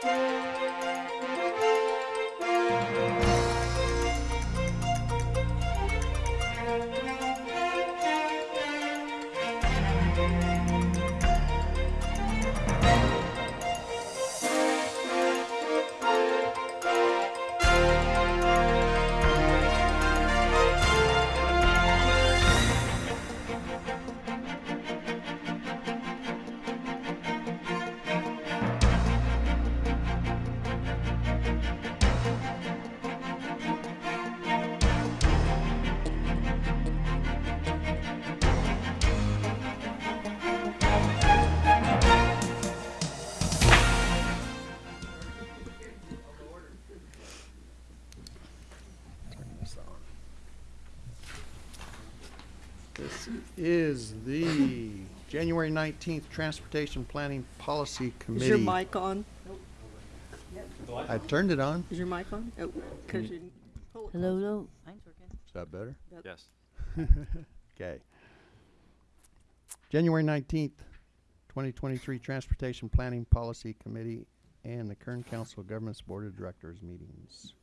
Turn January 19th Transportation Planning Policy Committee. Is your mic on? I turned it on. Is your mic on? Oh, cause you. pull it Hello, closer. hello. Mine's working. Is that better? Yes. Okay. January 19th, 2023 Transportation Planning Policy Committee and the Kern Council of Governments Board of Directors meetings.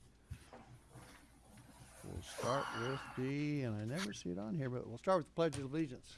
We'll start with the, and I never see it on here, but we'll start with the Pledge of Allegiance.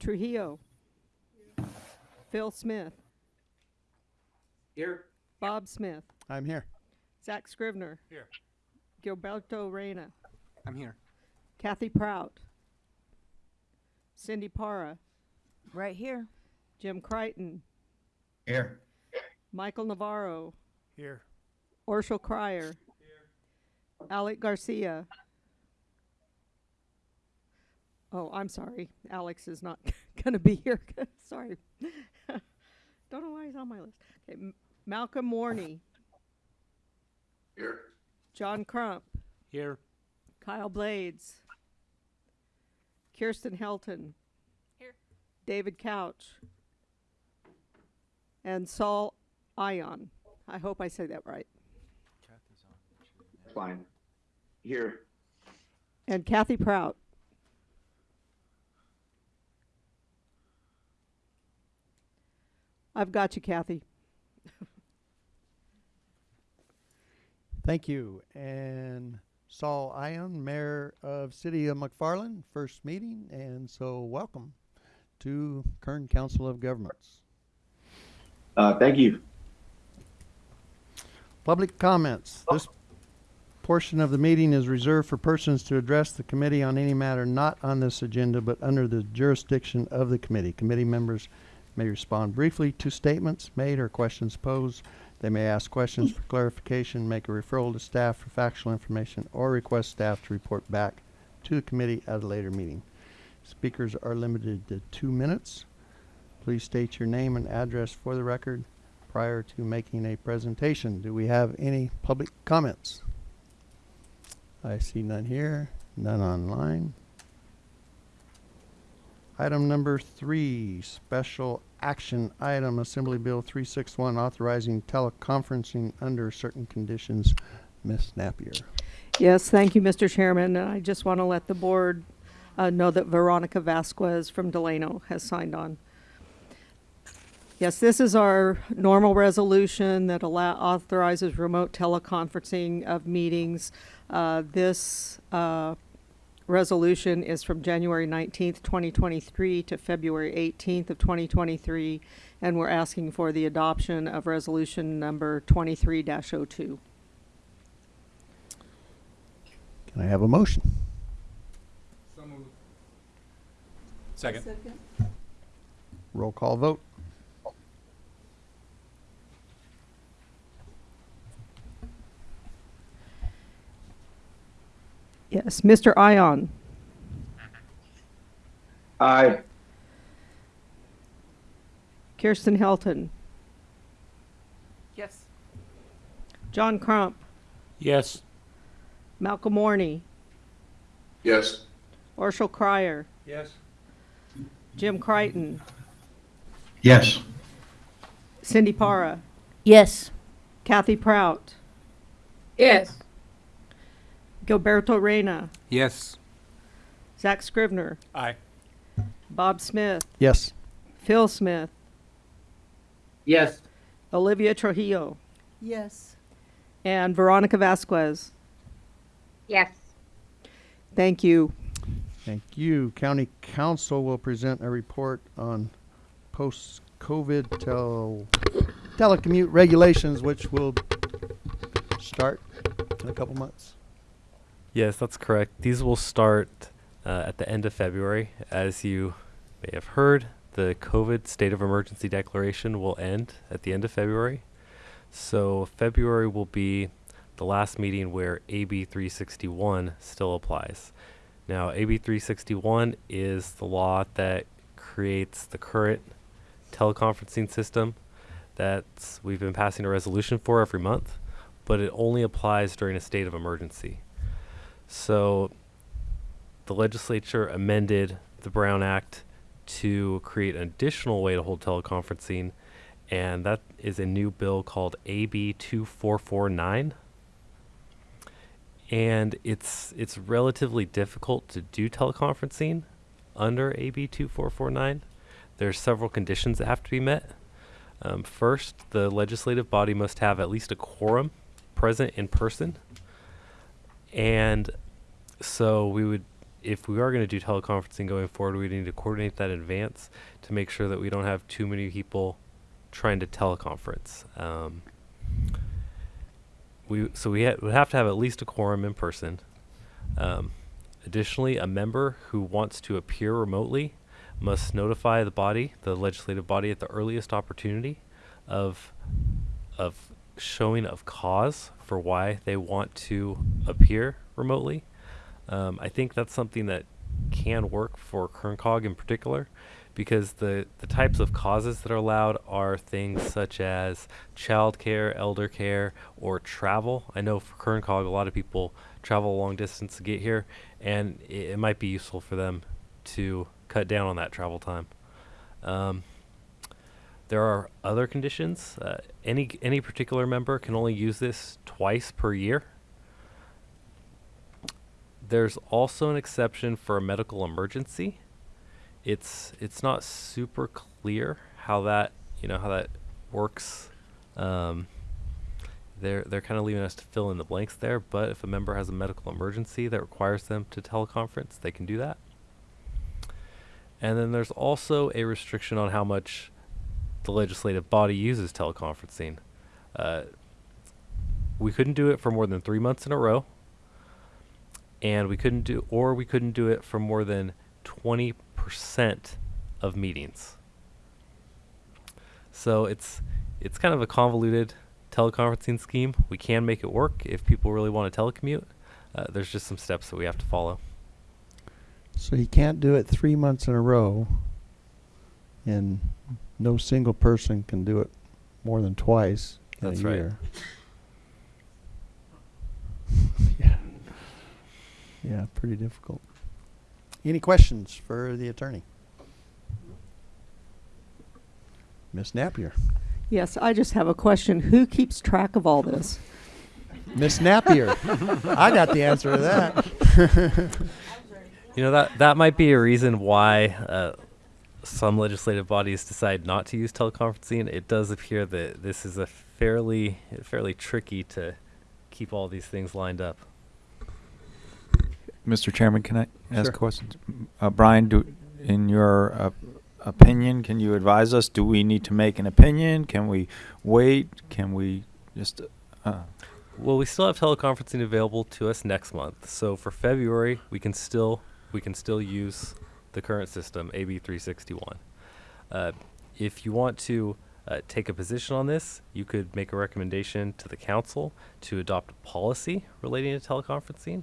Trujillo. Phil Smith. Here. Bob Smith. I'm here. Zach Scrivener. Here. Gilberto Reyna. I'm here. Kathy Prout. Cindy Para. Right here. Jim Crichton. Here. Michael Navarro. Here. Orshel Cryer. Alec Garcia. Oh, I'm sorry. Alex is not going to be here. sorry. Don't know why he's on my list. Okay, M- Malcolm Warney, Here. John Crump, Here. Kyle Blades, Kirsten Helton, Here. David Couch, and Saul Ayon. I hope I say that right. Fine. Here. And Kathy Prout. I've got you, Kathy. Thank you. And Saul Ayon, Mayor of City of McFarland, first meeting, and so welcome to Kern Council of Governments. Uh, thank you. Public comments. This portion of the meeting is reserved for persons to address the committee on any matter not on this agenda but under the jurisdiction of the committee. Committee members may respond briefly to statements made or questions posed. They may ask questions for clarification, make a referral to staff for factual information, or request staff to report back to the committee at a later meeting. Speakers are limited to two minutes. Please state your name and address for the record prior to making a presentation. Do we have any public comments? I see none here, none online. Item number three, special action item, Assembly Bill 361, authorizing teleconferencing under certain conditions. Ms. Napier. Yes, thank you, Mr. Chairman. And I just want to let the board uh, know that Veronica Vasquez from Delano has signed on. Yes, this is our normal resolution that allow, authorizes remote teleconferencing of meetings. Uh, this, uh, resolution is from January nineteenth, twenty twenty-three to February eighteenth of twenty twenty-three. And we're asking for the adoption of resolution number twenty-three dash oh two. Can I have a motion? Second. Roll call vote. Yes, Mr. Ayon, Aye. Kirsten Helton, Yes. John Crump, Yes. Malcolm Morney, Yes. Orshel Cryer, Yes. Jim Crichton, Yes. Cindy Para, Yes. Kathy Prout, Yes. Gilberto Reyna, Yes. Zach Scrivener, Aye. Bob Smith, Yes. Phil Smith, Yes. Olivia Trujillo, Yes. and Veronica Vasquez. Yes. Thank you. Thank you. County Council will present a report on post-COVID tel- telecommute regulations, which will start in a couple months. Yes, that's correct. These will start uh, at the end of February. As you may have heard, the COVID state of emergency declaration will end at the end of February. So, February will be the last meeting where AB 361 still applies. Now, AB 361 is the law that creates the current teleconferencing system that we've been passing a resolution for every month, but it only applies during a state of emergency. So the legislature amended the Brown Act to create an additional way to hold teleconferencing, and that is a new bill called AB 2449. And it's it's relatively difficult to do teleconferencing under AB 2449. There's several conditions that have to be met. Um, first, the legislative body must have at least a quorum present in person. And so we would, if we are going to do teleconferencing going forward, we need to coordinate that in advance to make sure that we don't have too many people trying to teleconference. Um, we so we would have to have at least a quorum in person. Um, additionally, a member who wants to appear remotely must notify the body, the legislative body, at the earliest opportunity of of showing of cause for why they want to appear remotely. Um, I think that's something that can work for KernCog in particular because the, the types of causes that are allowed are things such as childcare, elder care, or travel. I know for KernCog, a lot of people travel a long distance to get here, and it, it might be useful for them to cut down on that travel time. Um, there are other conditions. Uh, any any particular member can only use this twice per year. There's also an exception for a medical emergency. It's it's not super clear how that you know how that works. Um, they're they're kind of leaving us to fill in the blanks there. But if a member has a medical emergency that requires them to teleconference, they can do that. And then there's also a restriction on how much the legislative body uses teleconferencing. Uh, we couldn't do it for more than three months in a row, and we couldn't do, or we couldn't do it for more than twenty percent of meetings. So it's it's kind of a convoluted teleconferencing scheme. We can make it work if people really want to telecommute. Uh, there's just some steps that we have to follow. So you can't do it three months in a row, and no single person can do it more than twice in That's a right. year. yeah. Yeah, pretty difficult. Any questions for the attorney? Miss Napier. Yes, I just have a question. Who keeps track of all this? Miss Napier. I got the answer to that. You know that that might be a reason why uh, some legislative bodies decide not to use teleconferencing. It does appear that this is a fairly fairly tricky to keep all these things lined up. Mr. Chairman, can I ask Sure. questions? Uh, Brian, do, in your uh, opinion, can you advise us? Do we need to make an opinion? Can we wait? Can we just, uh, Well, we still have teleconferencing available to us next month. So for February, we can still we can still use the current system, AB 361. Uh, if you want to uh, take a position on this, you could make a recommendation to the council to adopt a policy relating to teleconferencing.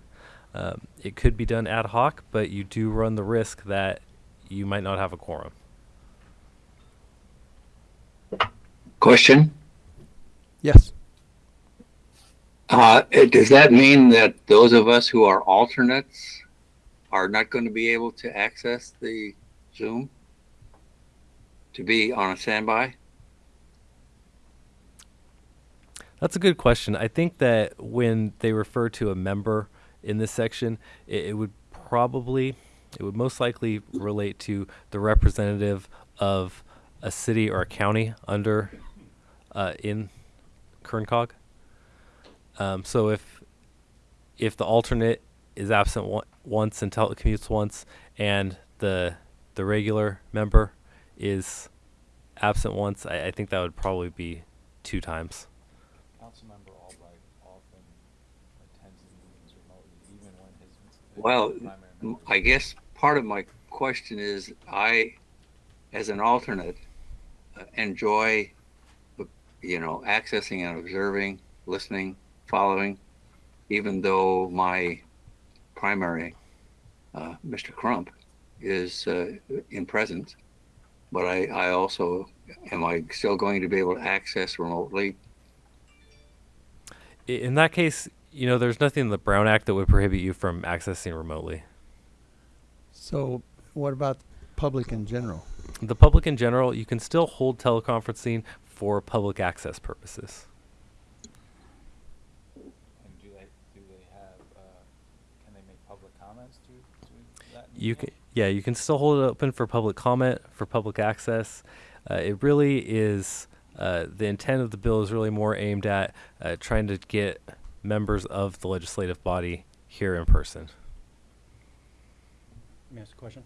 Um, it could be done ad hoc, but you do run the risk that you might not have a quorum. Question? Yes. Uh, does that mean that those of us who are alternates are not going to be able to access the Zoom? To be on a standby? That's a good question. I think that when they refer to a member in this section, it, it would probably, it would most likely relate to the representative of a city or a county under, uh, in Kerncog. Um, so if, if the alternate is absent one, once and telecommutes once, and the the regular member is absent once, I, I think that would probably be two times. Councilmember Albright often attends meetings remotely, even when his. Well, primary I guess part of my question is I, as an alternate, uh, enjoy, uh, you know, accessing and observing, listening, following, even though my primary, uh, Mr. Crump, is uh, in presence. But I, I also, am I still going to be able to access remotely? In that case, you know, there's nothing in the Brown Act that would prohibit you from accessing remotely. So what about public in general? The public in general, you can still hold teleconferencing for public access purposes. And do they, do they have, uh, can they make public comments to, to that? You can, yeah, you can still hold it open for public comment, for public access. Uh, it really is, uh, the intent of the bill is really more aimed at uh, trying to get members of the legislative body here in person. Let me ask a question.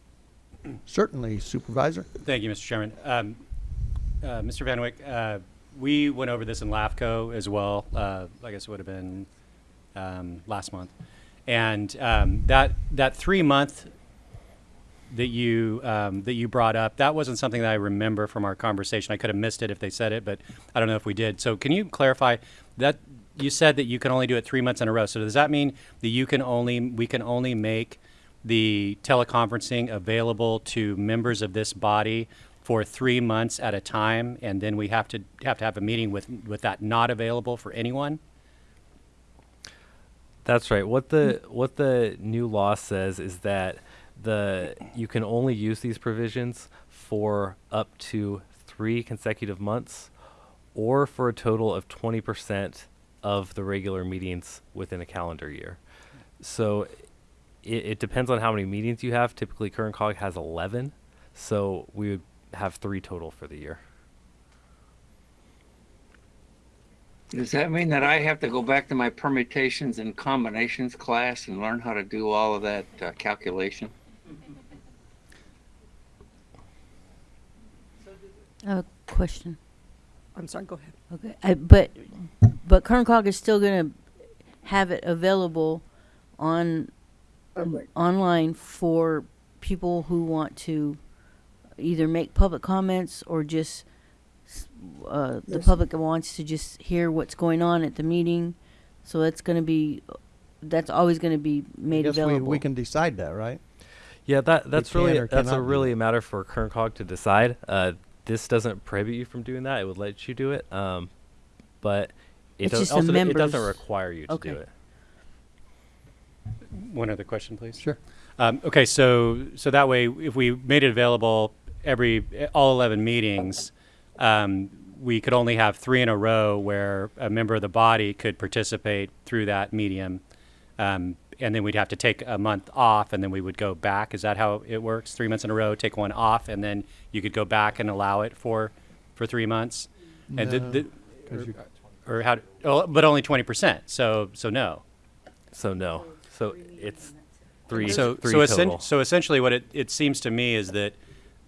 Certainly, Supervisor. Thank you, Mr. Chairman. Um, uh, Mr. Van Wyck, uh, we went over this in LAFCO as well. Uh, I guess it would have been um, last month, and um, that that three month that you um, that you brought up that wasn't something that I remember from our conversation. I could have missed it if they said it, but I don't know if we did. So can you clarify that you said that you can only do it three months in a row? So does that mean that you can only we can only make the teleconferencing available to members of this body for three months at a time, and then we have to have to have a meeting with with that not available for anyone? That's right. What the what the new law says is that the you can only use these provisions for up to three consecutive months, or for a total of twenty percent of the regular meetings within a calendar year. So it, it depends on how many meetings you have. Typically, Kern Cog has eleven, so we would have three total for the year. Does that mean that I have to go back to my permutations and combinations class and learn how to do all of that uh, calculation? A question. I'm sorry, go ahead. Okay, I, but, but Kern Cog is still gonna have it available on, online for people who want to either make public comments or just, s- uh, the public wants to just hear what's going on at the meeting. So that's gonna be, that's always gonna be made Guess we, available. we can decide that, right? Yeah, that that's really that's a really a matter for Kern Cog to decide. Uh, this doesn't prohibit you from doing that; it would let you do it. Um, but it, It's does, just the also it doesn't require you to do it. One other question, please. Sure. Um, okay, so so that way, if we made it available every all eleven meetings, um, we could only have three in a row where a member of the body could participate through that medium, um, and then we'd have to take a month off, and then we would go back. Is that how it works? Three months in a row, take one off, and then you could go back and allow it for for three months. And did- No, did- 'cause you- or how? Oh, but only twenty percent. So so no. So no, so it's three. So, three so, essen- total. so essentially, what it, it seems to me is that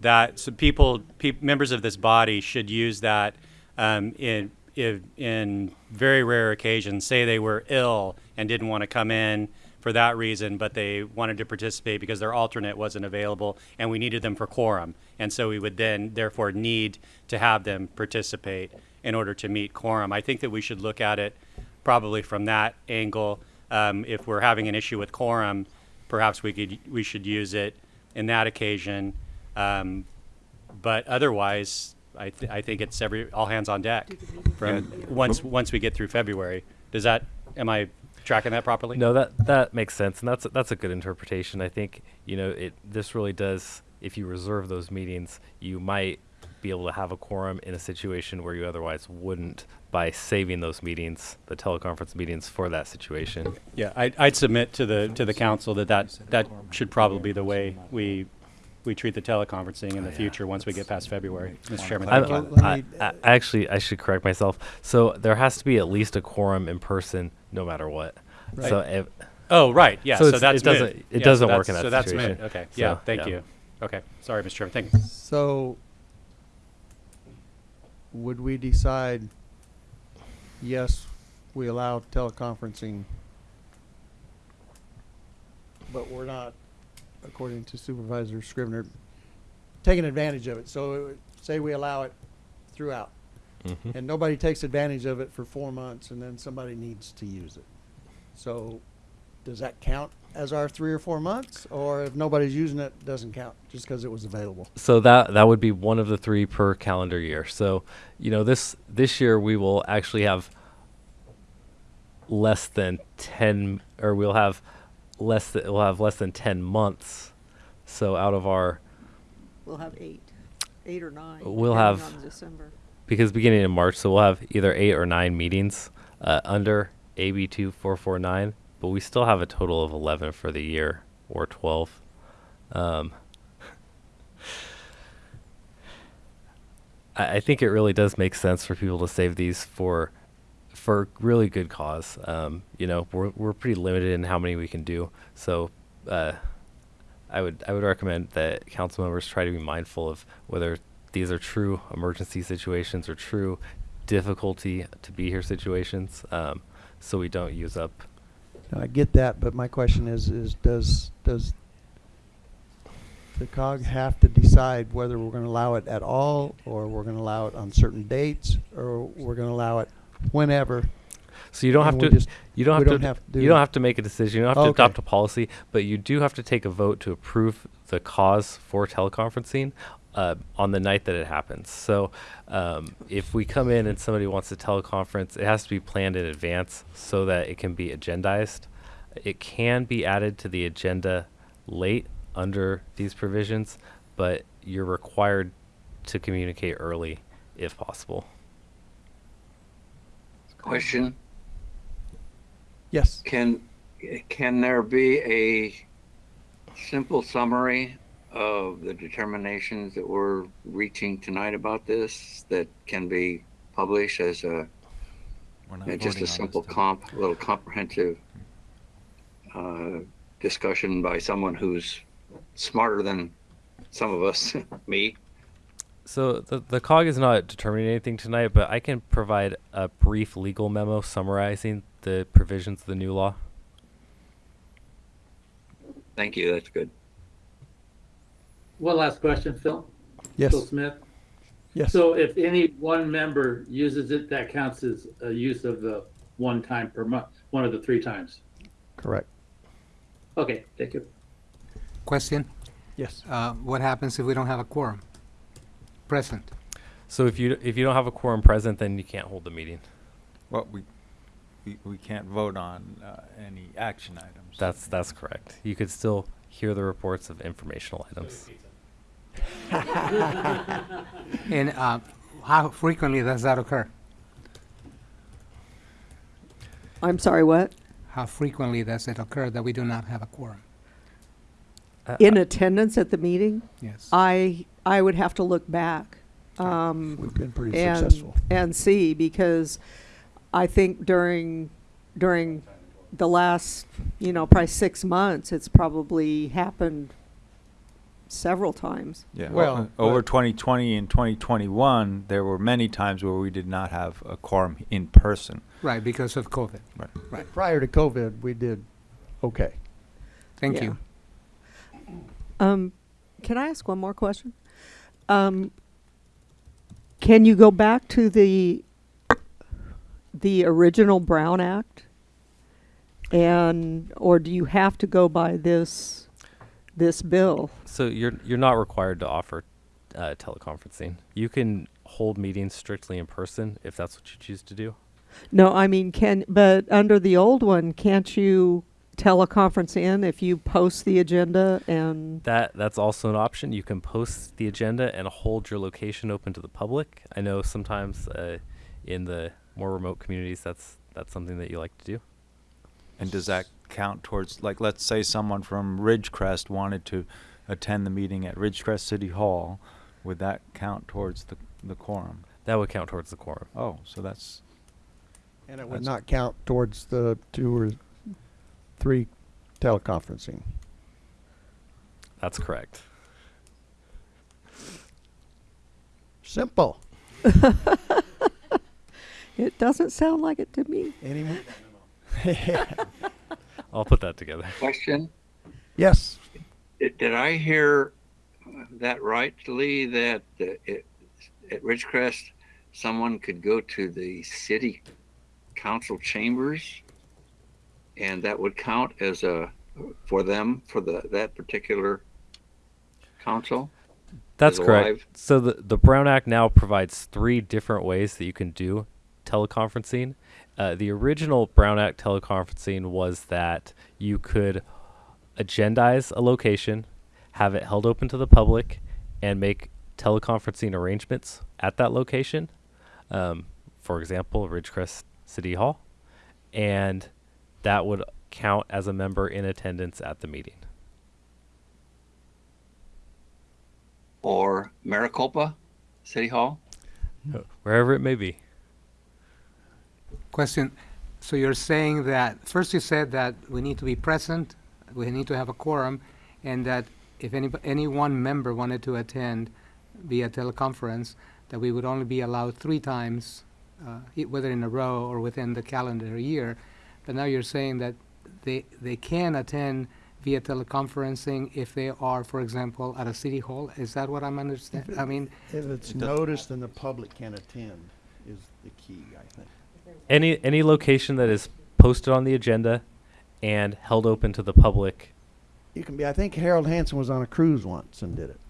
that so people, peop members of this body should use that um, in, in in very rare occasions. Say they were ill and didn't want to come in for that reason, but they wanted to participate because their alternate wasn't available, and we needed them for quorum, and so we would then therefore need to have them participate in order to meet quorum. I think that we should look at it probably from that angle. Um, if we're having an issue with quorum, perhaps we could we should use it in that occasion. Um, but otherwise, I, th- I think it's every, all hands on deck from, once, once we get through February. Does that, am I tracking that properly? No, that that makes sense, and that's that's a good interpretation. I think you know it. This really does. If you reserve those meetings, you might be able to have a quorum in a situation where you otherwise wouldn't by saving those meetings, the teleconference meetings, for that situation. Yeah, I'd, I'd submit to the, to the council that that, that should probably be the way we, we treat the teleconferencing in the oh, future once we get past February. Mr. Chairman, I, thank you. I, I, actually, I should correct myself. So there has to be at least a quorum in person, no matter what. So if, Oh, right, yeah, So so that's it doesn't- it Yeah, doesn't so work in that's- that So that's situation. mid, okay, yeah, thank yeah. you. Okay, sorry, Mr. Chairman, thank you. So, would we decide, yes, we allow teleconferencing, but we're not, according to Supervisor Scrivener, taking advantage of it? So, it say we allow it throughout, Mhm. and nobody takes advantage of it for four months, and then somebody needs to use it. So, does that count as our three or four months, or if nobody's using it, doesn't count, just because it was available? So that that would be one of the three per calendar year. So, you know, this this year we will actually have less than 10 or we'll have less than we'll have less than 10 months. So out of our We'll have eight, eight or nine. We'll have- December. because beginning in March, so we'll have either 8 or 9 meetings uh, under AB 2449, but we still have a total of 11 for the year or 12. Um, I, I think it really does make sense for people to save these for for really good cause. Um, you know, we're we're pretty limited in how many we can do. So uh, I would I would recommend that council members try to be mindful of whether these are true emergency situations or true difficulty to be here situations, um, so we don't use up. No, I get that, but my question is, is does, does the COG have to decide whether we're gonna allow it at all, or we're gonna allow it on certain dates, or we're gonna allow it whenever? So you don't have to just- you don't have don't to have to you do- don't have to make a decision. You don't have to adopt a policy, but you do have to take a vote to approve the cause for teleconferencing uh, on the night that it happens. So um, if we come in and somebody wants to teleconference, it has to be planned in advance so that it can be agendized. It can be added to the agenda late under these provisions, but you're required to communicate early if possible. Question, Yes, can, can there be a simple summary of the determinations that we're reaching tonight about this that can be published as a, uh, just a simple comp, a little comprehensive uh, discussion by someone who's smarter than some of us, me? So the the COG is not determining anything tonight, but I can provide a brief legal memo summarizing the provisions of the new law. Thank you, that's good. One last question, Phil. yes, Phil Smith. yes. So if any one member uses it, that counts as a use of the one time per month, one of the three times. Correct, Okay, thank you. Question, yes. uh, what happens if we don't have a quorum present? So if you if you don't have a quorum present, then you can't hold the meeting. Well, we, we, we can't vote on uh, any action items. That's that's correct. You could still hear the reports of informational items. And uh, how frequently does that occur? I'm sorry, what? How frequently does it occur that we do not have a quorum? Uh, In attendance at the meeting? Yes. I, I would have to look back. Um, We've been pretty and, successful. and see because I think during during the last you know probably six months it's probably happened several times. Yeah, Well, well, over 2020 and 2021, there were many times where we did not have a quorum in person. Right, because of COVID. Right. Right. Prior to COVID, we did okay. Thank Yeah. you. Um, can I ask one more question? Um, can you go back to the the original Brown Act, and or do you have to go by this this bill? So you're you're not required to offer uh, teleconferencing. You can hold meetings strictly in person if that's what you choose to do. No, I mean, can, but under the old one, can't you teleconference in if you post the agenda and, That that's also an option. You can post the agenda and hold your location open to the public. I know sometimes uh, in the more remote communities that's that's something that you like to do. And does that count towards, like, let's say someone from Ridgecrest wanted to attend the meeting at Ridgecrest City Hall, would that count towards the, the quorum? That would count towards the quorum. Oh, so that's, And it would not count towards the two or three teleconferencing. That's correct. Simple. it doesn't sound like it to me. Any more? I'll put that together. Question, Yes. did, did I hear that rightly that uh, it, at Ridgecrest, someone could go to the city council chambers? And that would count as a, for them, for the, that particular council? That's correct. So the the Brown Act now provides three different ways that you can do teleconferencing. Uh, the original Brown Act teleconferencing was that you could agendize a location, have it held open to the public, and make teleconferencing arrangements at that location. Um, for example, Ridgecrest City Hall, and that would count as a member in attendance at the meeting. Or Maricopa City Hall? Wherever it may be. Question, so you're saying that, first you said that we need to be present, we need to have a quorum, and that if any, any one member wanted to attend via teleconference, that we would only be allowed three times, uh, e- whether in a row or within the calendar year. But now you're saying that they, they can attend via teleconferencing if they are, for example, at a city hall? Is that what I'm understanding? I mean, If it's It noticed and the public can attend is the key, I think. any any location that is posted on the agenda and held open to the public You can be, I think Harold Hanson was on a cruise once and did it.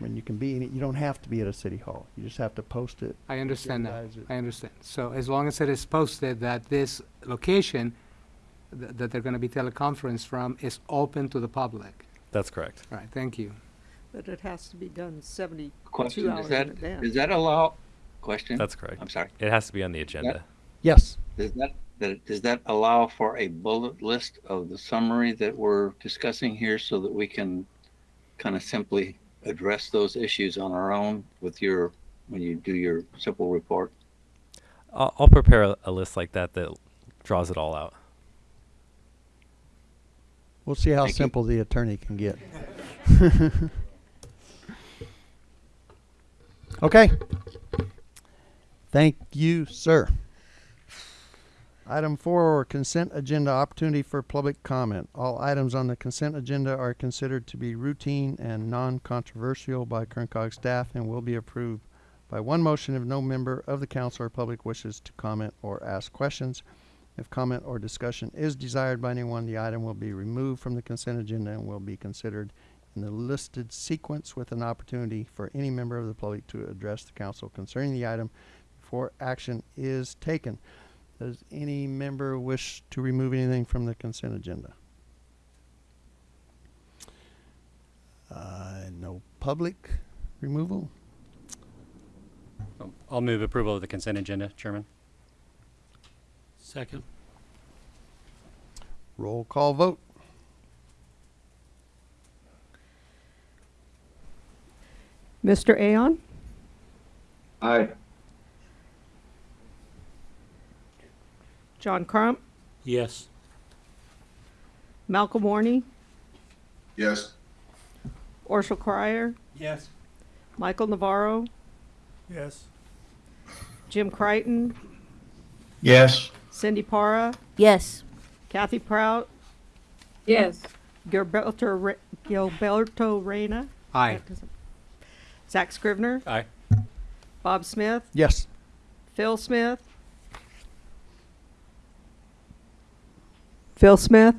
I mean, you can be, any- you don't have to be at a city hall. You just have to post it. I understand that. agendize it. I understand. So as long as it is posted that this location th- that they're gonna be teleconference from is open to the public. that's correct All right, thank you. But it has to be done seventy-two Question, hours does in that, advance. does that allow, question? that's correct I'm sorry. it has to be on the agenda Yes. Does that, that, does that allow for a bullet list of the summary that we're discussing here so that we can kind of simply address those issues on our own with your, when you do your simple report? I'll, I'll prepare a, a list like that that draws it all out We'll see how Thank you. simple the attorney can get. Okay. Thank you, sir. Item four, consent agenda opportunity for public comment. All items on the consent agenda are considered to be routine and non-controversial by Kern Cog staff and will be approved by one motion if no member of the council or public wishes to comment or ask questions. If comment or discussion is desired by anyone, the item will be removed from the consent agenda and will be considered in the listed sequence with an opportunity for any member of the public to address the council concerning the item before action is taken. Does any member wish to remove anything from the consent agenda? Uh, no public removal? Um, I'll move approval of the consent agenda, Chairman. Second. Roll call vote. Mr. Ayon? Aye. John Crump? Yes. Malcolm Warney? Yes. Orshel Crier? Yes. Michael Navarro? Yes. Jim Crichton? Yes. Cindy Para? Yes. Kathy Prout? Yes. Gilberto, Re- Gilberto Reyna? Aye. Zach Scrivener? Aye. Bob Smith? Yes. Phil Smith? Phil Smith?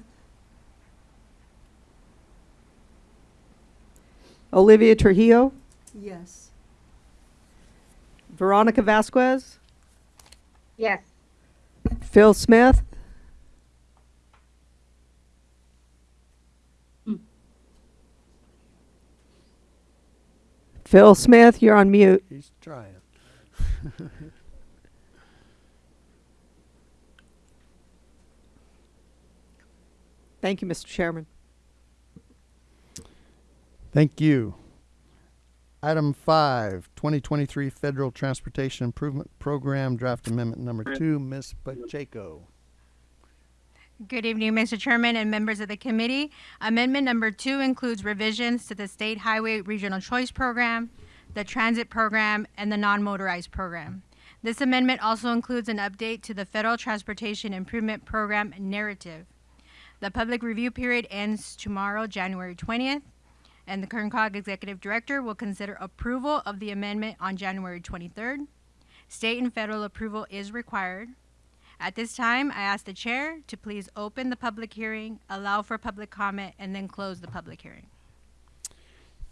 Olivia Trujillo? Yes. Veronica Vasquez, Yes. Phil Smith, Phil Smith, you're on mute. He's trying. Thank you, Mr. Chairman. Thank you. Item five, 2023 Federal Transportation Improvement Program Draft Amendment Number Two, Ms. Pacheco. Good evening, Mr. Chairman and members of the committee. Amendment number two includes revisions to the State Highway Regional Choice Program, the Transit Program, and the Non-Motorized Program. This amendment also includes an update to the Federal Transportation Improvement Program narrative. The public review period ends tomorrow, January 20th, and the KernCog Executive Director will consider approval of the amendment on January 23rd. State and federal approval is required. At this time, I ask the chair to please open the public hearing, allow for public comment, and then close the public hearing.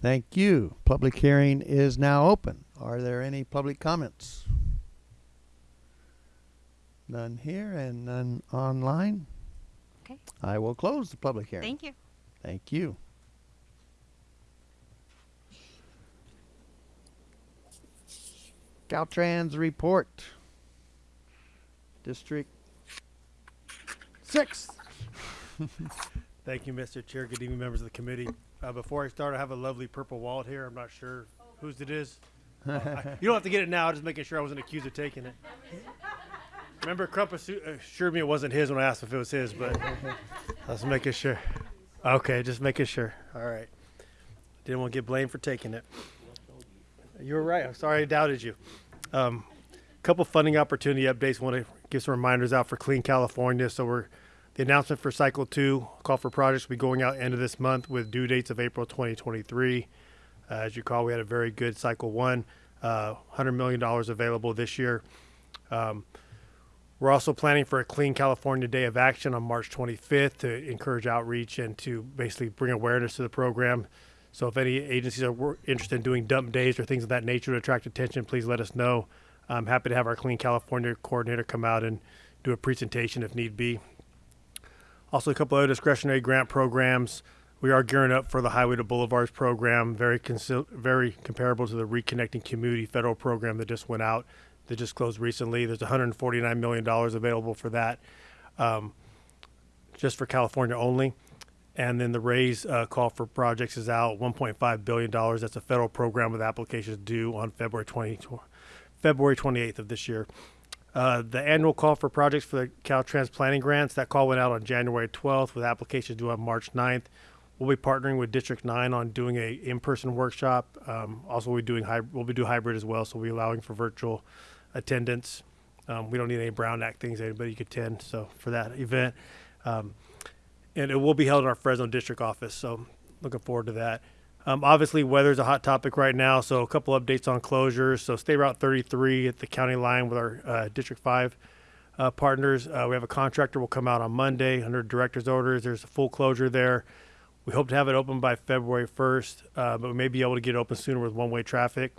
Thank you. Public hearing is now open. Are there any public comments? None here and none online. Okay. I will close the public hearing. Thank you. Thank you. Caltrans report. District six. Thank you, Mr. Chair. Good evening, members of the committee. Uh, before I start, I have a lovely purple wallet here. I'm not sure whose it is. Uh, I- you don't have to get it now. Just making sure I wasn't accused of taking it. Remember, Crump assured me it wasn't his when I asked if it was his, but let's make it sure. Okay, just making sure. All right. Didn't want to get blamed for taking it. You were right. I'm sorry I doubted you. Um, couple funding opportunity updates. Want to give some reminders out for Clean California. So we're the announcement for Cycle Two call for projects will be going out end of this month with due dates of April 2023. Uh, as you recall, we had a very good Cycle One, uh, 100 million dollars available this year. Um, we're also planning for a Clean California Day of Action on March 25th to encourage outreach and to basically bring awareness to the program. So if any agencies are interested in doing dump days or things of that nature to attract attention, please let us know. I'm happy to have our Clean California coordinator come out and do a presentation if need be. Also, a couple other discretionary grant programs. We are gearing up for the Highway to Boulevards program, very very comparable to the Reconnecting Community federal program that just went out, that just closed recently. There's 149 million dollars available for that, um, just for California only. And then the raise uh, call for projects is out, 1.5 billion dollars. That's a federal program with applications due on February 20, February 28th of this year. Uh, the annual call for projects for the Caltrans planning grants, that call went out on January 12th with applications due on March 9th. We'll be partnering with District 9 on doing a in-person workshop. Um, also, we'll be doing we'll be doing hybrid as well, so we'll be allowing for virtual attendance. Um, we don't need any Brown Act things; anybody can attend. So for that event, um, and it will be held in our Fresno district office. So looking forward to that. Um, obviously, is a hot topic right now, so a couple updates on closures. So State Route 33 at the county line with our uh, District 5 uh, partners. Uh, we have a contractor will come out on Monday under director's orders. There's a full closure there. We hope to have it open by February 1st, uh, but we may be able to get it open sooner with one-way traffic.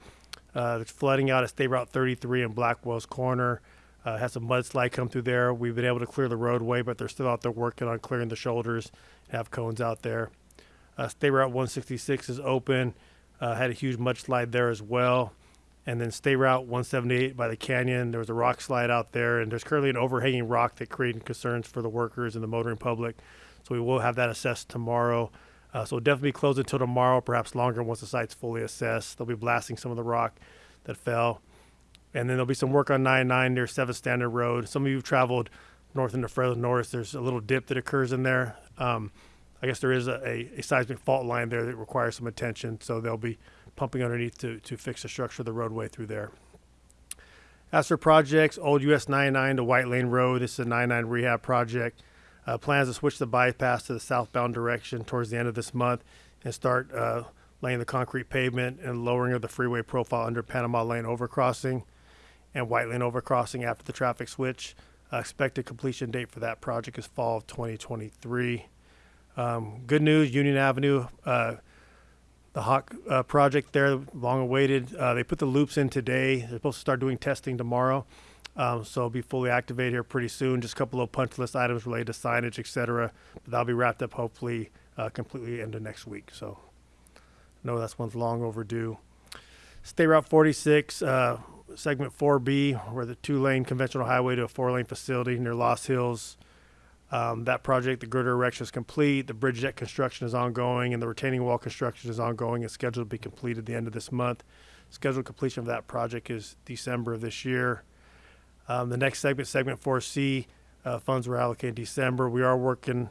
Uh, there's flooding out at State Route 33 in Blackwell's Corner. Uh, had some mudslide come through there. We've been able to clear the roadway, but they're still out there working on clearing the shoulders. Have cones out there. Uh, State Route 166 is open. Uh, had a huge mudslide there as well. And then State Route 178 by the canyon, there was a rock slide out there, and there's currently an overhanging rock that creating concerns for the workers and the motoring public. So we will have that assessed tomorrow. Uh, so definitely be closed until tomorrow, perhaps longer once the site's fully assessed. They'll be blasting some of the rock that fell. And then there'll be some work on 99 near 7th Standard Road. Some of you have traveled north into Fresno North. There's a little dip that occurs in there. Um, I guess there is a, a, a seismic fault line there that requires some attention, so they'll be pumping underneath to, to fix the structure of the roadway through there. As for projects, old US 99 to White Lane Road, this is a 99 rehab project. Uh, plans to switch the bypass to the southbound direction towards the end of this month and start uh, laying the concrete pavement and lowering of the freeway profile under Panama Lane overcrossing and White Lane overcrossing after the traffic switch. Uh, expected completion date for that project is fall of 2023. Um, good news, Union Avenue uh, the Hawk uh, project there, long awaited. Uh, they put the loops in today. They're supposed to start doing testing tomorrow. Um, so it'll be fully activated here pretty soon. Just a couple of punch list items related to signage, et cetera. But that'll be wrapped up hopefully uh, completely into next week. So no, that's one's long overdue. State Route 46, uh, segment 4B, where the two lane conventional highway to a four lane facility near Lost Hills. Um, that project, the girder erection is complete. The bridge deck construction is ongoing, and the retaining wall construction is ongoing and scheduled to be completed at the end of this month. Scheduled completion of that project is December of this year. Um, the next segment, segment 4C, uh, funds were allocated in December. We are working,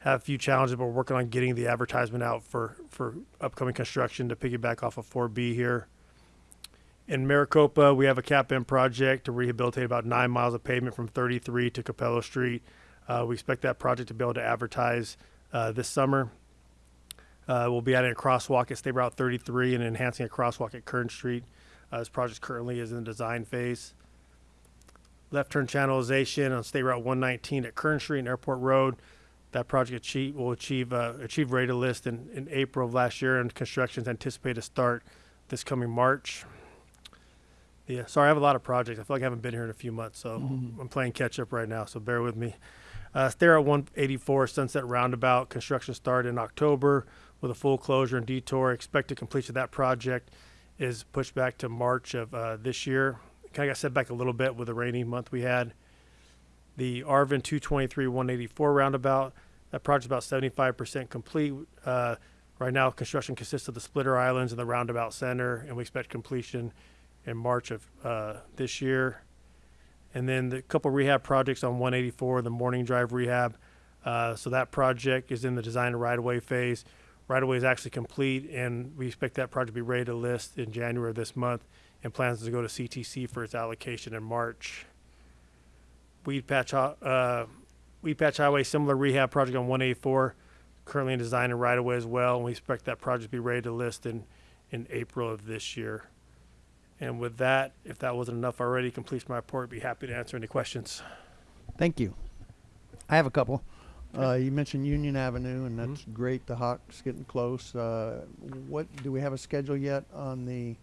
have a few challenges, but we're working on getting the advertisement out for, for upcoming construction to piggyback off of 4B here. In Maricopa, we have a CAP-M project to rehabilitate about nine miles of pavement from 33 to Capello Street. Uh, we expect that project to be able to advertise uh, this summer. Uh, we'll be adding a crosswalk at State Route 33 and enhancing a crosswalk at Kern Street. Uh, this project currently is in the design phase. Left turn channelization on State Route 119 at Kern Street and Airport Road. That project achieve, will achieve uh, achieve rate of list in, in April of last year, and construction is anticipated to start this coming March. Yeah, sorry, I have a lot of projects. I feel like I haven't been here in a few months, so I'm playing catch up right now. So bear with me. Uh, at 184 Sunset Roundabout construction started in October with a full closure and detour. Expected completion of that project is pushed back to March of uh, this year. Kind of got set back a little bit with the rainy month we had. The Arvin 223 184 roundabout that project's about 75% complete. Uh, right now, construction consists of the splitter islands and the roundabout center, and we expect completion in March of uh, this year. And then the couple rehab projects on 184, the Morning Drive rehab. Uh, so that project is in the design and right of way phase. Right of way is actually complete, and we expect that project to be ready to list in January of this month, and plans to go to CTC for its allocation in March. Weedpatch, uh, Weedpatch Highway, similar rehab project on 184, currently in design and right away as well, and we expect that project to be ready to list in, in April of this year. And with that, if that wasn't enough already, completes my report. Be happy to answer any questions. Thank you. I have a couple. Uh, you mentioned Union Avenue, and that's great. The Hawk's getting close. Uh, what do we have a schedule yet on the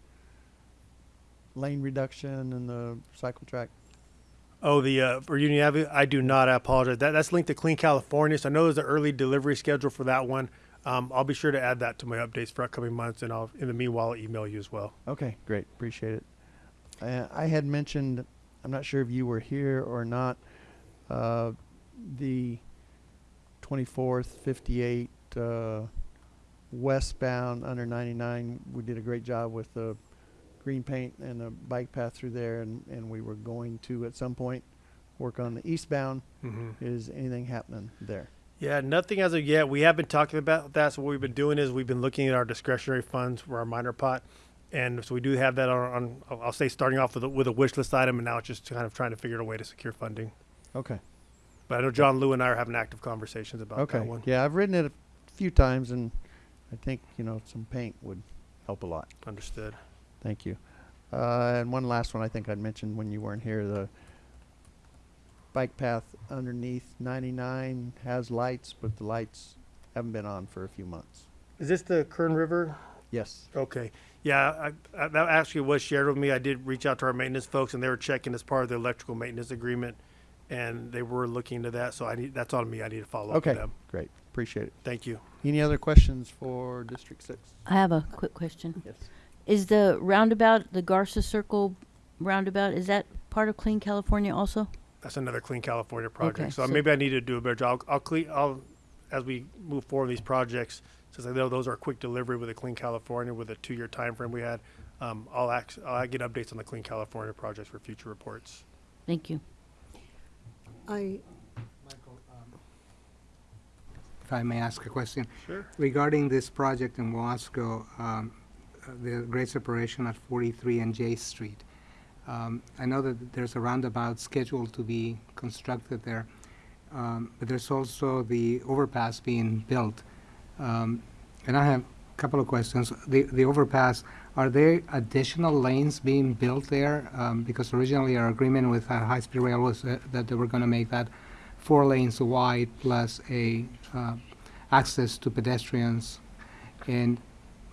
lane reduction and the cycle track? Oh, the uh, for Union Avenue, I do not. I apologize. That that's linked to Clean California, so I know there's an early delivery schedule for that one. Um, I'll be sure to add that to my updates for upcoming months, and I'll in the meanwhile I'll email you as well. Okay, great. Appreciate it. Uh, I had mentioned, I'm not sure if you were here or not, uh, the 24th, 58 uh, westbound under 99. We did a great job with the green paint and a bike path through there, and, and we were going to at some point work on the eastbound. Mhm. Is anything happening there? Yeah, nothing as of yet. We have been talking about that. So what we've been doing is we've been looking at our discretionary funds for our minor pot, and so we do have that on. on I'll I'll say starting off with a, with a wish list item, and now it's just kind of trying to figure out a way to secure funding. Okay. But I know John Lou and I are having active conversations about Okay. that one. Yeah, I've written it a few times, and I think you know some paint would help a lot. Understood. Thank you. Uh, and one last one I think I'd mentioned when you weren't here, the bike path underneath 99 has lights, but the lights haven't been on for a few months. Is this the Kern River? Yes. Okay. Yeah, I, I, that actually was shared with me. I did reach out to our maintenance folks, and they were checking as part of the electrical maintenance agreement, and they were looking into that. So I need that's on me. I need to follow up Okay. with them. Great. Appreciate it. Thank you. Any other questions for District 6? I have a quick question. Yes. Is the roundabout, the Garza Circle roundabout, is that part of Clean California also? That's another Clean California project. Okay, so, so- maybe I need to do a better job. I'll, I'll clean. I'll as we move forward with these projects, since I know those are quick delivery with a Clean California with a two-year time frame we had. Um, I'll act, I'll get updates on the Clean California projects for future reports. Thank you. I, Michael, If I may ask a question. Sure. Regarding this project in Wasco, um, the grade separation at 43 and J Street. Um, I know that there's a roundabout scheduled to be constructed there, um, but there's also the overpass being built. Um, And I have a couple of questions. The, the overpass, are there additional lanes being built there? Um, Because originally our agreement with uh, High Speed Rail was uh, that they were going to make that four lanes wide plus a uh, access to pedestrians. And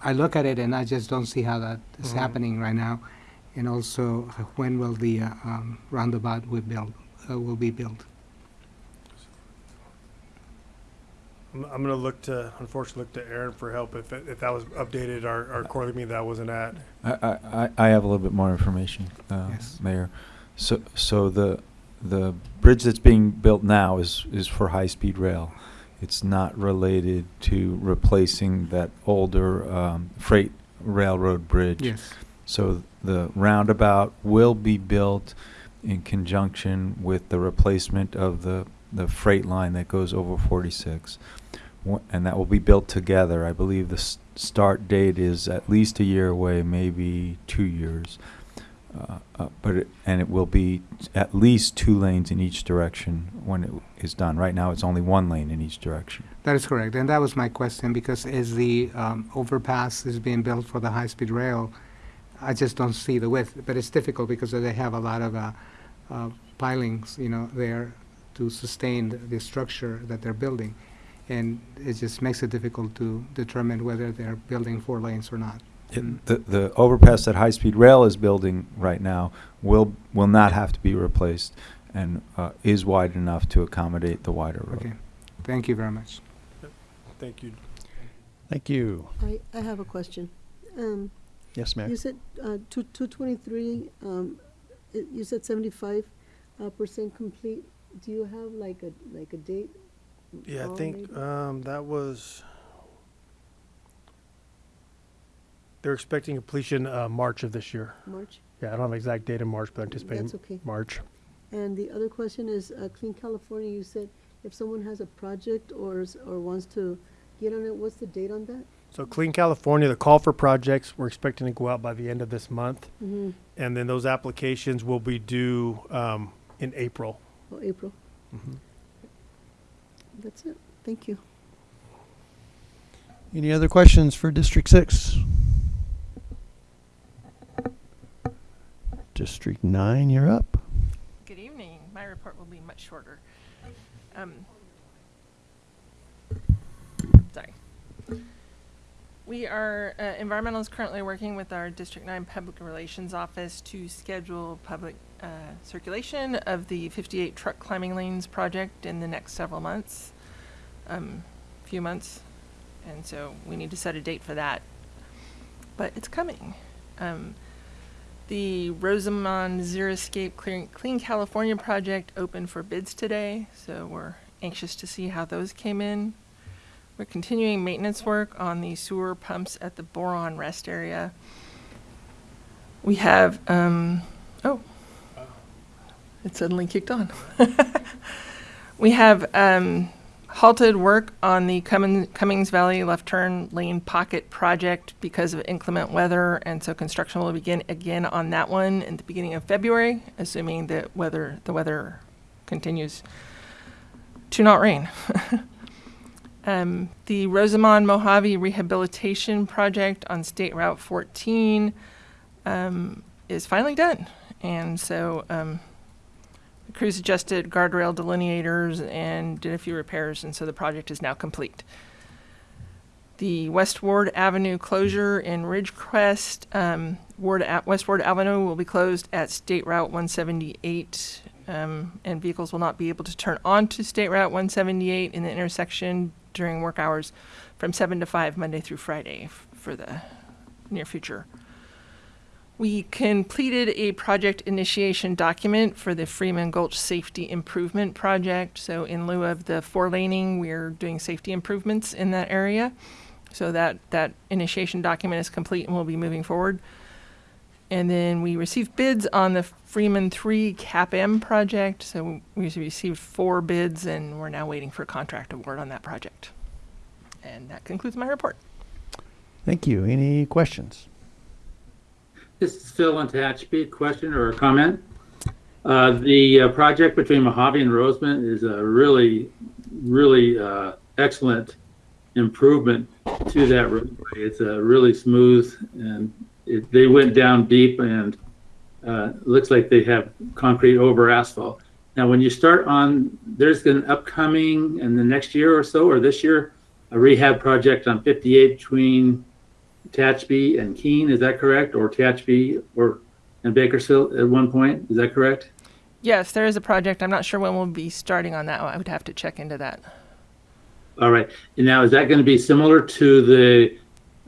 I look at it and I just don't see how that is Mhm. happening right now. And also, uh, when will the uh, um, roundabout will build, uh, will be built? I'm, I'm gonna look to, unfortunately, look to Aaron for help if, it- if that was updated, our, our quarterly meeting that wasn't at. I, I, I- I have a little bit more information, uh, Yes. Mayor. So, so the, the bridge that's being built now is, is for high-speed rail. It's not related to replacing that older, um, freight railroad bridge. Yes. So the roundabout will be built in conjunction with the replacement of the, the freight line that goes over forty-six. Wha- And that will be built together. I believe the s- start date is at least a year away, maybe two years. Uh, uh, But it, and it will be at least two lanes in each direction when it is done. Right now, it's only one lane in each direction. That is correct, and that was my question, because as the um, overpass is being built for the high-speed rail, I just don't see the width, but it's difficult because they have a lot of uh, uh, pilings, you know, there to sustain the- the structure that they're building. And it just makes it difficult to determine whether they're building four lanes or not. It- The, the overpass that high-speed rail is building right now will, will not have to be replaced and uh, is wide enough to accommodate the wider road. Okay, thank you very much. Thank you. Thank you. I, I have a question. Um, Yes, ma'am. you said, uh, two, two twenty-three, um, it- you said seventy-five, uh, percent complete. Do you have like a, like a date? Yeah, I think, um, that was, they're expecting completion, uh, March of this year. March? Yeah, I don't have an exact date in March, but anticipating That's okay. March. And the other question is, uh, Clean California, you said if someone has a project or, is- or wants to get on it, what's the date on that? So Clean California, the call for projects, we're expecting to go out by the end of this month. Mm-hmm, And then those applications will be due, um, in April. oh, April. Mhm. That's it. Thank you. Any other questions for District Six? District Nine, you're up. Good evening. My report will be much shorter. Um, Sorry. We are, uh, Environmental is currently working with our District Nine Public Relations Office to schedule public uh, circulation of the 58 truck climbing lanes project in the next several months, um, few months. And so we need to set a date for that. But it's coming. Um, the Rosamond Zero Escape Clean, Clean California project opened for bids today, so we're anxious to see how those came in. We're continuing maintenance work on the sewer pumps at the Boron Rest area. We have, um, oh, it suddenly kicked on. we have um, halted work on the Cummings Valley left turn lane pocket project because of inclement weather, and so construction will begin again on that one in the beginning of February, assuming that weather the weather continues to not rain. um, the Rosamond Mojave Rehabilitation Project on State Route 14 um, is finally done, and so. Um, crews adjusted guardrail delineators and did a few repairs, and so the project is now complete. The West Ward Avenue closure in Ridgecrest, um, Ward A- West Ward Avenue will be closed at State Route 178, um, and vehicles will not be able to turn onto State Route 178 in the intersection during work hours from 7 to 5 Monday through Friday for the near future. We completed a project initiation document for the Freeman Gulch Safety Improvement Project. So in lieu of the four laning, we're doing safety improvements in that area. So that, that initiation document is complete and we'll be moving forward. And then we received bids on the Freeman 3 CAP-M project. So we received four bids and we're now waiting for a contract award on that project. And that concludes my report. Thank you. Any questions? This is Phil on Tehachapi. Question or a comment? Uh, the uh, project between Mojave and Rosamond is a really, really uh, excellent improvement to that roadway. It's a really smooth and it, they went down deep and uh, looks like they have concrete over asphalt. Now, when you start on, there's an upcoming in the next year or so, or this year, a rehab project on 58 between Tehachapi and Keene, is that correct? Or Tehachapi or, and Bakersfield at one point, is that correct? Yes, there is a project. I'm not sure when we'll be starting on that. I would have to check into that. All right. And now, is that going to be similar to the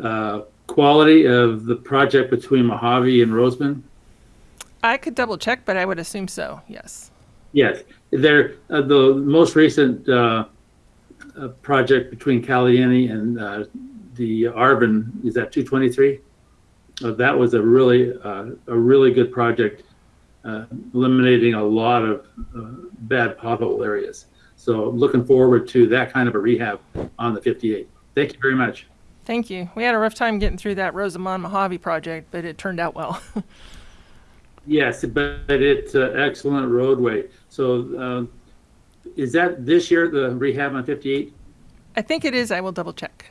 uh, quality of the project between Mojave and Rosamond? I could double check, but I would assume so. Yes. Yes. There, uh, the most recent uh, uh, project between Caliente and uh, the Arvin is that 223. Uh, that was a really, uh, a really good project, uh, eliminating a lot of uh, bad pothole areas. So looking forward to that kind of a rehab on the 58. Thank you very much. Thank you. We had a rough time getting through that Rosamond Mojave project, but it turned out well. Yes, but it's an excellent roadway. So uh, is that this year, the rehab on 58? I think it is. I will double check.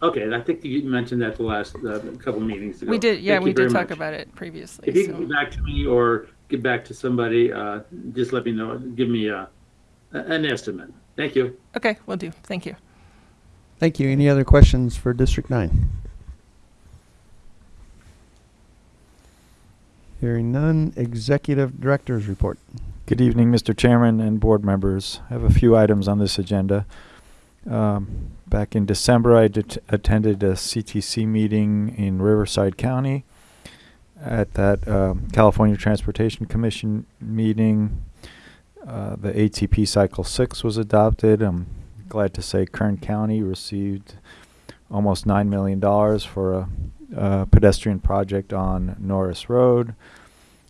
Okay, I think you mentioned that the last uh, couple meetings ago. We did. Yeah, Thank we did talk much. about it previously. If you so- can get back to me or get back to somebody, uh, just let me know, give me uh, a- an estimate. Thank you. Okay, we'll do. Thank you. Thank you. Any other questions for District Nine? Hearing none, Executive Director's Report. Good evening, Mr. Chairman and board members. I have a few items on this agenda. Um, back in December, I attended a CTC meeting in Riverside County. At that um, California Transportation Commission meeting, uh, the ATP Cycle 6 was adopted. I'm glad to say Kern County received almost $9 million for a, a pedestrian project on Norris Road.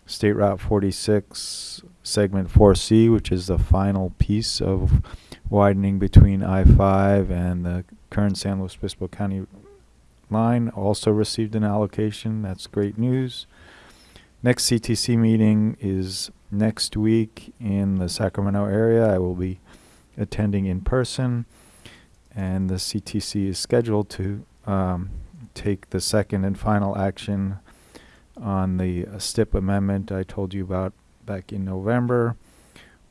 State Route 46, segment 4C, which is the final piece of widening between I-5 and the current San Luis Obispo County line, also received an allocation. That's great news. Next CTC meeting is next week in the Sacramento area. I will be attending in person, and the CTC is scheduled to um, take the second and final action on the uh, STIP amendment I told you about back in November,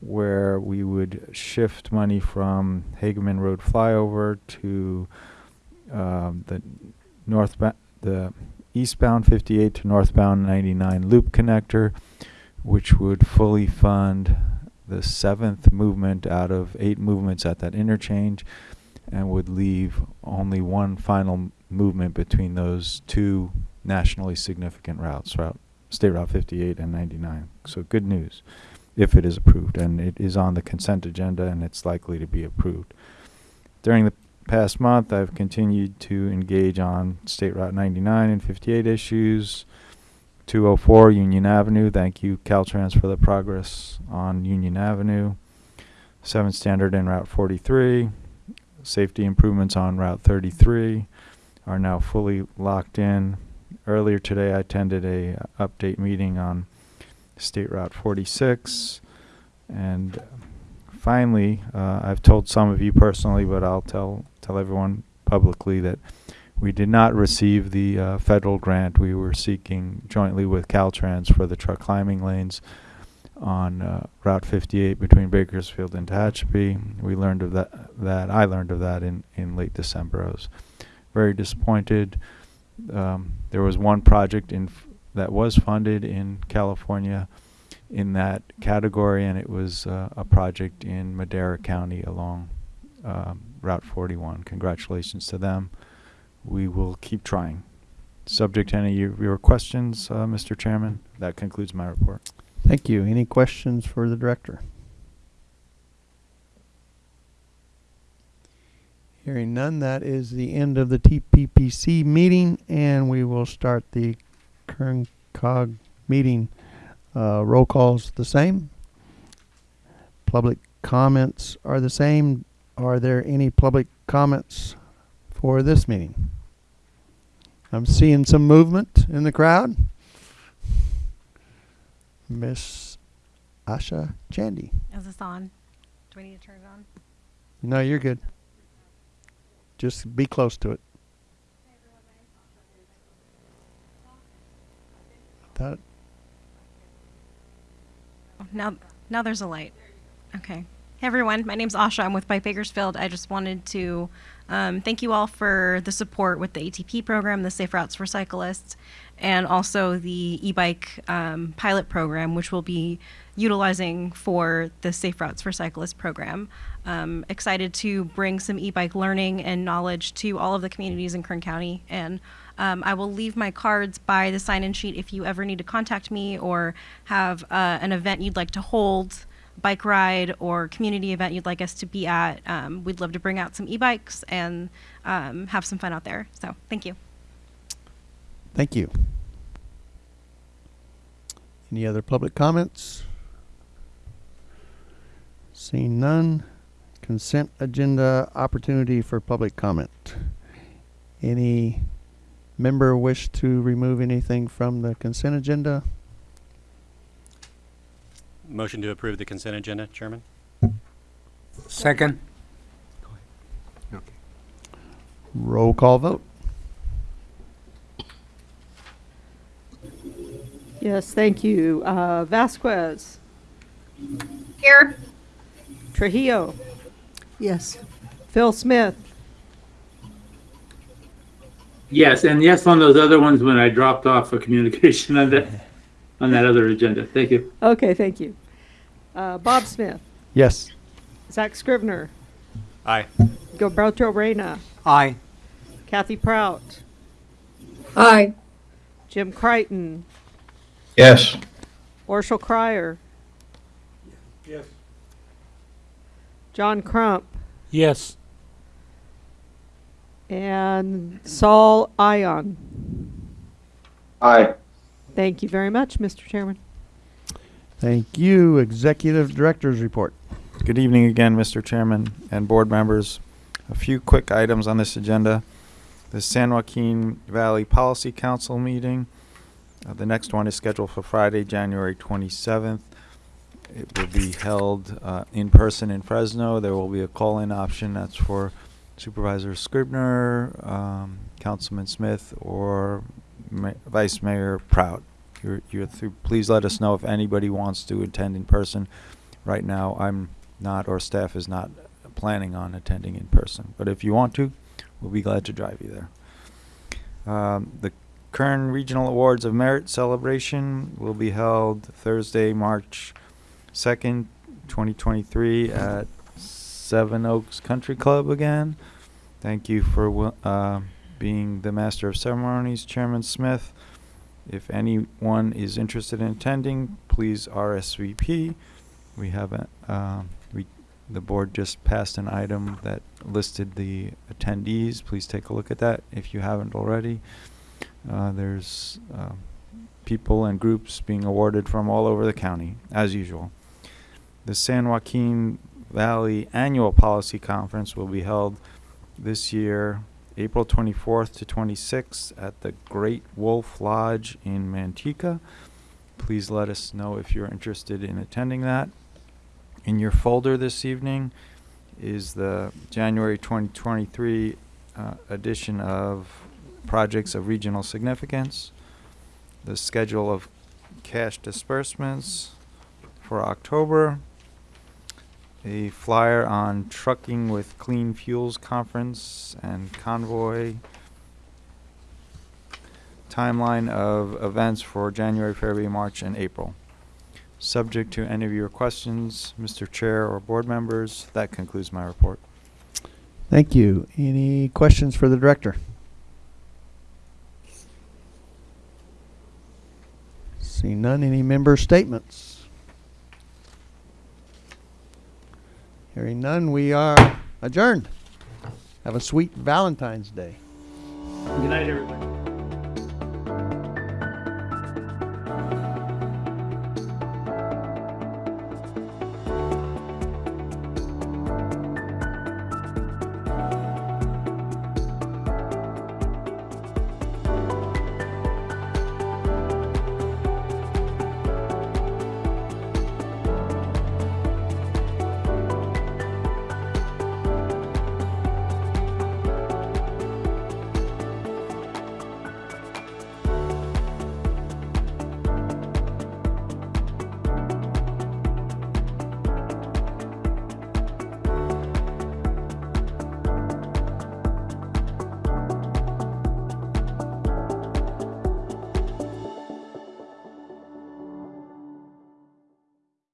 where we would shift money from Hageman Road flyover to um, the northbound, the eastbound 58 to northbound 99 loop connector, which would fully fund the seventh movement out of eight movements at that interchange and would leave only one final movement between those two nationally significant routes, route State Route 58 and 99. So good news if it is approved, and it is on the consent agenda and it's likely to be approved. During the past month, I've continued to engage on State Route 99 and 58 issues. 204 Union Avenue. Thank you, Caltrans, for the progress on Union Avenue. 7 Standard and Route 43. Safety improvements on Route 33 are now fully locked in. Earlier today, I attended a uh, update meeting on State Route 46. And finally, uh, I've told some of you personally, but I'll tell tell everyone publicly that we did not receive the uh, federal grant we were seeking jointly with Caltrans for the truck climbing lanes on uh, Route 58 between Bakersfield and Tehachapi. We learned of that. That I learned of that in in late December. I was very disappointed. Um, there was one project in that was funded in California in that category, and it was uh, a project in Madera County along um, Route 41. Congratulations to them. We will keep trying. Subject to any of your questions, uh, Mr. Chairman, that concludes my report. Thank you. Any questions for the director? Hearing none, that is the end of the TPPC meeting, and we will start the Kern Cog meeting. Uh, roll calls the same. Public comments are the same. Are there any public comments for this meeting? I'm seeing some movement in the crowd. Miss Asha Chandy. Is this on? Do we need to turn it on? No, you're good. Just be close to it. That Now, now there's a light. Okay. Hey everyone, my name's Asha. I'm with Bike Bakersfield. I just wanted to um, thank you all for the support with the ATP program, the Safe Routes for Cyclists, and also the e-bike um, pilot program, which we'll be utilizing for the Safe Routes for Cyclists program. Um, excited to bring some e-bike learning and knowledge to all of the communities in Kern County, and um, I will leave my cards by the sign-in sheet if you ever need to contact me or have uh, an event you'd like to hold bike ride or community event you'd like us to be at, um, we'd love to bring out some e-bikes and um, have some fun out there. So thank you. Thank you. Any other public comments? Seeing none. Consent agenda opportunity for public comment. Any member wish to remove anything from the consent agenda? Motion to approve the consent agenda, Chairman? Second? Roll call vote. Yes, thank you. Uh, Vasquez, Here. Trujillo, Yes. Phil Smith, Yes, and yes on those other ones when I dropped off a communication on that, on that other agenda. Thank you. Okay, thank you. Uh, Bob Smith, Yes. Zack Scrivner, Aye. Gilberto Reyna, Aye. Kathy Prout, Aye. Jim Crichton, Yes. Orshel Cryer, Yes. John Crump, Yes. And Saul Ayon. Aye. Thank you very much, Mr. Chairman. Thank you. Executive Director's Report. Good evening again, Mr. Chairman and board members. A few quick items on this agenda. The San Joaquin Valley Policy Council meeting. Uh, the next one is scheduled for Friday, January 27th. It will be held uh, in person in Fresno. There will be a call-in option. That's for Supervisor Scrivner, um, Councilman Smith, or Ma- Vice Mayor Prout. You're, you're through. Please let us know if anybody wants to attend in person. Right now, I'm not, or staff is not planning on attending in person. But if you want to, we'll be glad to drive you there. Um, the Kern Regional Awards of Merit celebration will be held Thursday, March 2nd, 2023 at Seven Oaks Country Club again. Thank you for uh, being the Master of Ceremonies, Chairman Smith. If anyone is interested in attending, please RSVP. We have a, uh, we, the board just passed an item that listed the attendees. Please take a look at that if you haven't already. Uh, there's uh, people and groups being awarded from all over the county, as usual. The San Joaquin Valley Annual Policy Conference will be held this year, April 24th to 26th at the Great Wolf Lodge in Manteca. Please let us know if you're interested in attending that. In your folder this evening is the January 2023 uh, edition of Projects of Regional Significance, the schedule of cash disbursements for October, a flyer on Trucking with Clean Fuels Conference and Convoy, timeline of events for January, February, March, and April. Subject to any of your questions, Mr. Chair or board members, that concludes my report. Thank you. Any questions for the director? See none. Any member statements? Hearing none, we are adjourned. Have a sweet Valentine's Day. Good night, everybody.